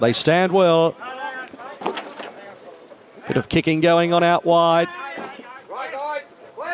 They stand well. Bit of kicking going on out wide.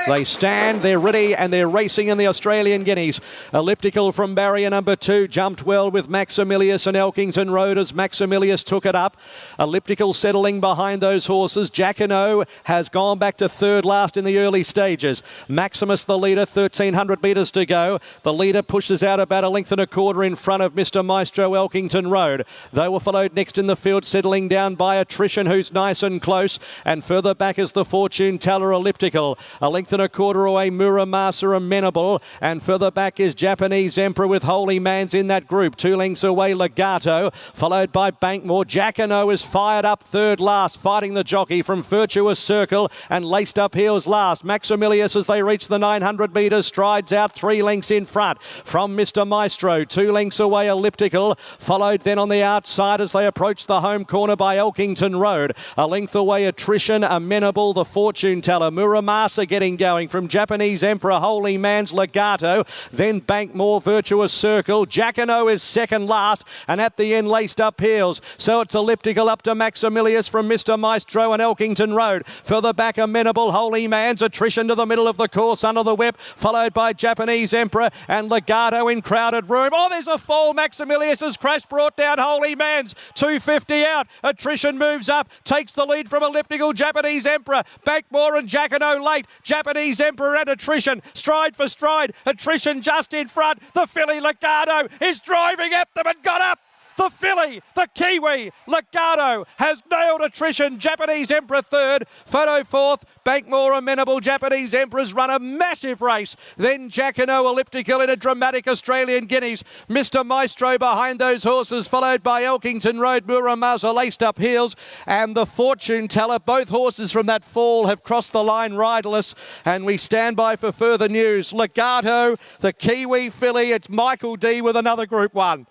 They stand, they're ready, and they're racing in the Australian Guineas. Elliptical from barrier number two jumped well with Maximilius and Elkington Road as Maximilius took it up. Elliptical settling behind those horses. Jacquinot has gone back to third last in the early stages. Maximus the leader, 1300 metres to go. The leader pushes out about a length and a quarter in front of Mr. Maestro Elkington Road. They were followed next in the field, settling down by attrition, who's nice and close. And further back is the Fortune Teller Elliptical. A length and a quarter away, Muramasa Amenable. And further back is Japanese Emperor with Holy Mans in that group. Two lengths away, Legato, followed by Bankmore. Jacquinot is fired up third last, fighting the jockey from Virtuous Circle and laced up heels last. Maximilius, as they reach the 900 metres, strides out three lengths in front from Mr. Maestro. Two lengths away, Elliptical, followed then on the outside as they approach the home corner by Elkington Road. A length away, Attrition, Amenable, the fortune teller. Muramasa getting going from Japanese Emperor Holy Man's Legato, then Bankmore Virtuous Circle. Jacquinot is second last, and at the end laced up heels. So it's elliptical up to Maximilius from Mr. Maestro and Elkington Road. Further back, Amenable Holy Man's attrition to the middle of the course under the whip, followed by Japanese Emperor and Legato in crowded room. Oh, there's a fall. Maximilius has crashed, brought down Holy Man's 250 out. Attrition moves up, takes the lead from elliptical Japanese Emperor. Bankmore and Jacquinot late. Japanese Japanese Emperor and Attrition, stride for stride. Attrition just in front. The filly Legato is driving at them and got up. The filly, the Kiwi, Legato has nailed attrition. Japanese Emperor third, Photo fourth, Bankmore amenable. Japanese Emperor's run a massive race. Then Jacquinot elliptical in a dramatic Australian Guineas. Mr. Maestro behind those horses, followed by Elkington Road, Muramasa laced up heels, and the Fortune Teller. Both horses from that fall have crossed the line riderless, and we stand by for further news. Legato, the Kiwi filly. It's Michael Dee with another Group One.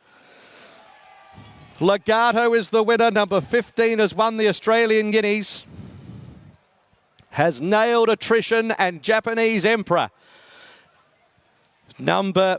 Legato is the winner. Number 15 has won the Australian Guineas. Has nailed attrition and Japanese Emperor. Number